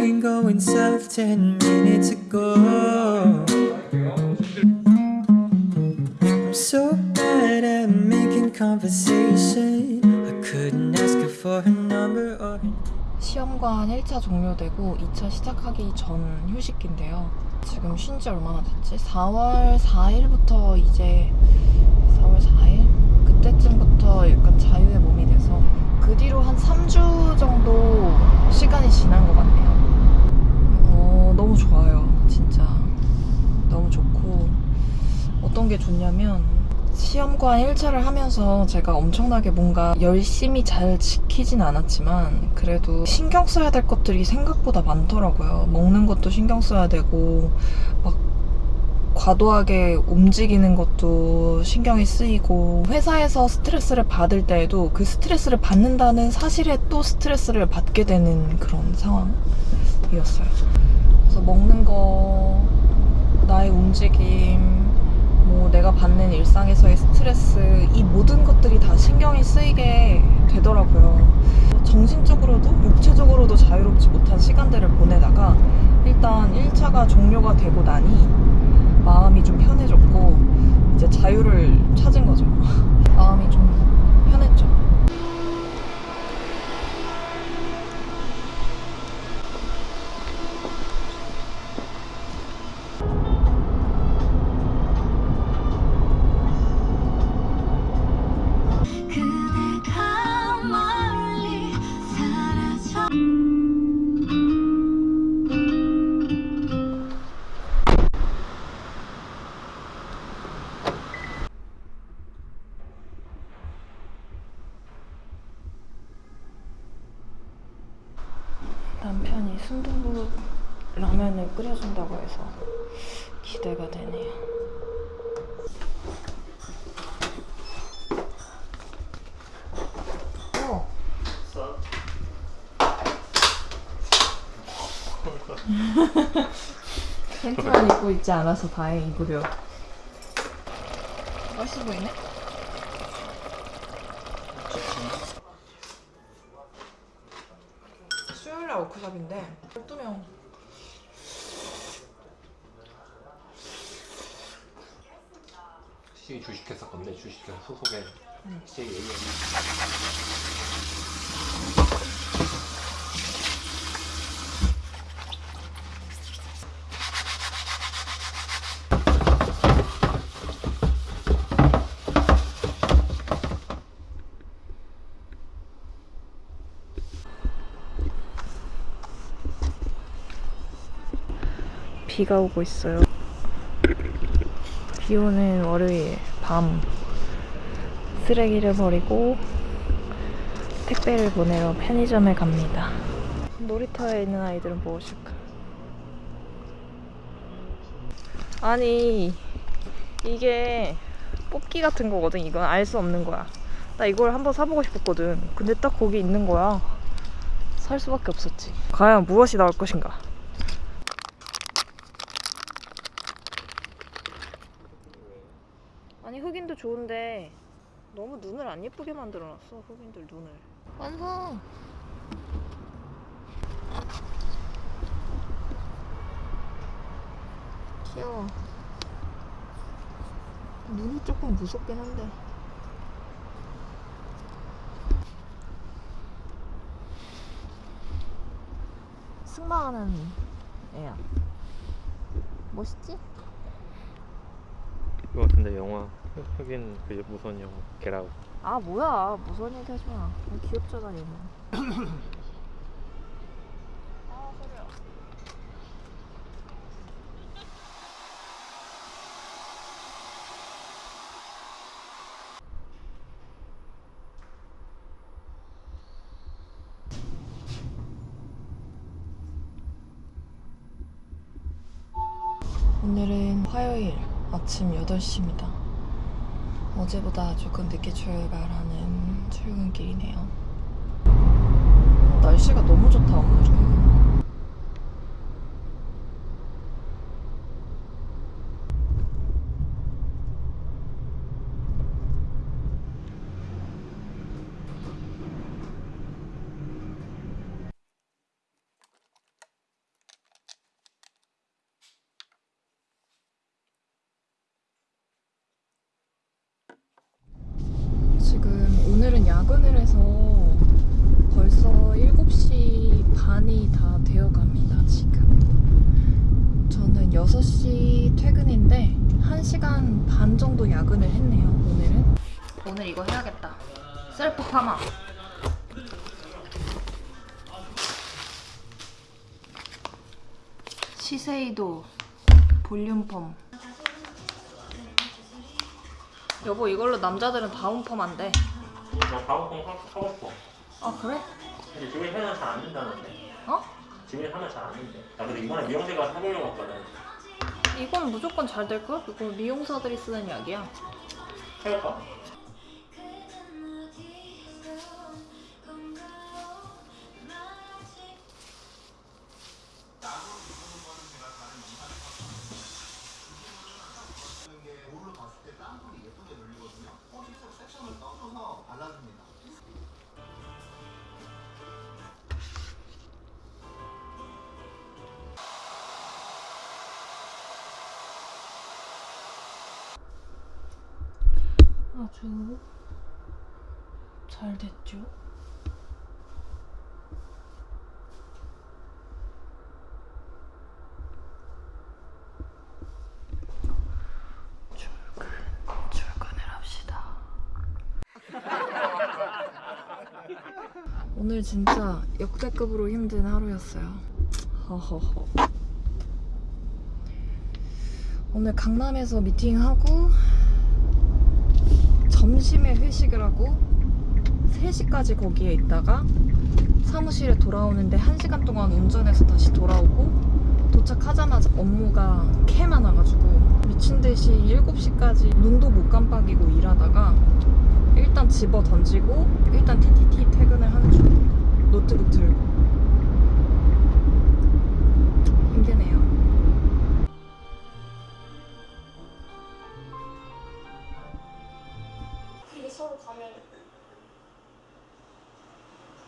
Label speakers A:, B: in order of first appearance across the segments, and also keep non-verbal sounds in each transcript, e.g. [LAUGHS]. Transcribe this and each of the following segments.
A: been going south ten minutes ago I'm so bad at making conversation I couldn't ask her for her number or
B: 시험관 1차 종료되고 2차 시작하기 전 휴식기인데요 지금 쉰 지 얼마나 됐지? 4월 4일부터 이제 4월 4일? 그때쯤부터 약간 좋냐면 시험관 1차를 하면서 제가 엄청나게 뭔가 열심히 잘 지키진 않았지만 그래도 신경 써야 될 것들이 생각보다 많더라고요. 먹는 것도 신경 써야 되고 막 과도하게 움직이는 것도 신경이 쓰이고 회사에서 스트레스를 받을 때에도 그 스트레스를 받는다는 사실에 또 스트레스를 받게 되는 그런 상황이었어요. 그래서 먹는 거, 나의 움직임, 뭐 내가 받는 일상에서의 스트레스 이 모든 것들이 다 신경이 쓰이게 되더라고요. 정신적으로도 육체적으로도 자유롭지 못한 시간들을 보내다가 일단 1차가 종료가 되고 나니 마음이 좀 편해졌고 이제 자유를 찾은 거죠. [LAUGHS] 마음이 좀 편했죠. 기대가 되네요. 어. 팬티만 입고 있지 않아서 다행이구려. 맛있어 보이네? 수요일 날 워크숍인데 12명
C: 시이 주식회사 건데 주식회사 소속의 시이 AM
B: 비가 오고 있어요. 비 오는 월요일 밤 쓰레기를 버리고 택배를 보내러 편의점에 갑니다. 놀이터에 있는 아이들은 무엇일까? 아니 이게 뽑기 같은 거거든. 이건 알 수 없는 거야. 나 이걸 한번 사보고 싶었거든. 근데 딱 거기 있는 거야. 살 수밖에 없었지. 과연 무엇이 나올 것인가? 아니 흑인도 좋은데 너무 눈을 안 예쁘게 만들어놨어 흑인들 눈을. 완성! 귀여워. 눈이 조금 무섭긴 한데. 승마하는 애야. 멋있지?
C: 그거 같은데 영화 흑인 그 무선 영화 게라우
B: 아 뭐야. 무서운 얘기 하지 마. 귀엽잖아 얘는. 아 소리야 오늘은 화요일 아침 8시입니다. 어제보다 조금 늦게 출발하는 출근길이네요. 날씨가 너무 좋다, 오늘은. 지금 오늘은 야근을 해서 벌써 7시 반이 다 되어 갑니다, 지금. 저는 6시 퇴근인데 1시간 반 정도 야근을 했네요, 오늘은. 오늘 이거 해야겠다. 셀프 파마. 시세이도 볼륨 펌. 여보 이걸로 남자들은 다운펌 안 돼.
C: 나 다운펌 하고 싶어.
B: 아 그래?
C: 근데 지금 하면 잘안 된다는데.
B: 어?
C: 지금 하면 잘안 된대. 나 근데 이번에 미용실 가서 해보려고 했거든.
B: 이건 무조건 잘 될 걸? 이거 미용사들이 쓰는 약이야.
C: 해볼까?
B: 아주 잘 됐죠? [LAUGHS] 오늘 진짜 역대급으로 힘든 하루였어요. 허허허. 오늘 강남에서 미팅하고 점심에 회식을 하고 3시까지 거기에 있다가 사무실에 돌아오는데 1시간 동안 운전해서 다시 돌아오고 도착하자마자 업무가 캐 많아가지고 미친 듯이 7시까지 눈도 못 깜빡이고 일하다가 일단 집어 던지고 일단 TTT 퇴근을 하는 중. 노트북 들고. 힘드네요
D: 서로 가면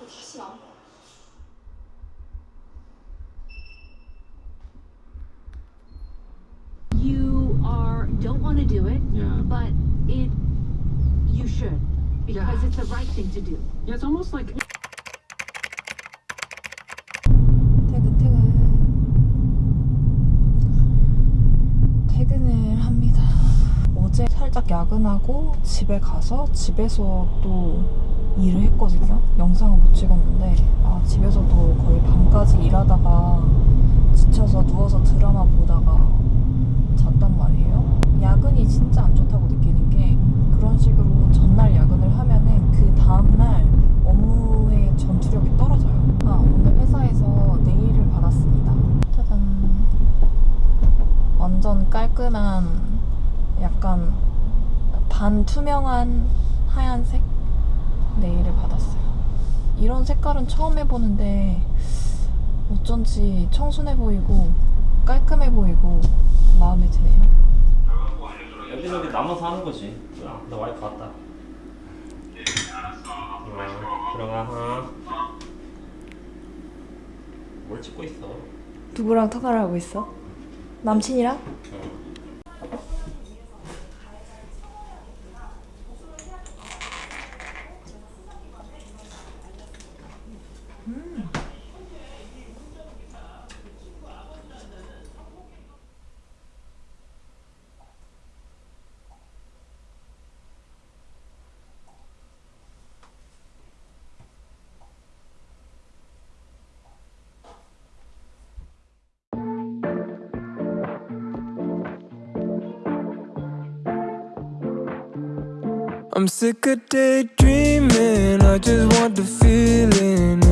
D: 다시 안 봐.
E: you are don't want to do it,
F: Yeah.
E: but it you should because
F: Yeah.
E: it's the right thing to do.
F: Yeah, it's almost like
B: 어제 살짝 야근하고 집에 가서 집에서 또 일을 했거든요 영상은 못 찍었는데 아 집에서도 거의 밤까지 일하다가 지쳐서 누워서 드라마 보다가 잤단 말이에요 야근이 진짜 안 좋다고 느끼는 게 그런 식으로 전날 야근을 하면은 그 다음날 업무의 전투력이 떨어져요. 아, 오늘 회사에서 네일을 받았습니다. 짜잔. 완전 깔끔한 약간 반투명한 하얀색 네일을 받았어요. 이런 색깔은 처음 해보는데 어쩐지 청순해 보이고 깔끔해 보이고 마음에 드네요.
C: 여기저기 남아서 하는 거지. 나 와이프 왔다. 어, 들어가. 어. 뭘 찍고 있어?
B: 누구랑 통화를 하고 있어? 남친이랑?
A: I'm sick of daydreaming. I just want the feeling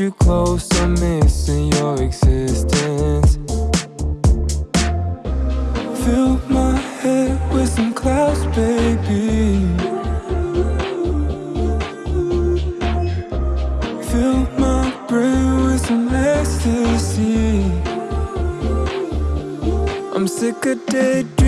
A: you close, I'm missing your existence. Fill my head with some clouds, baby. Fill my brain with some ecstasy. I'm sick of daydreaming.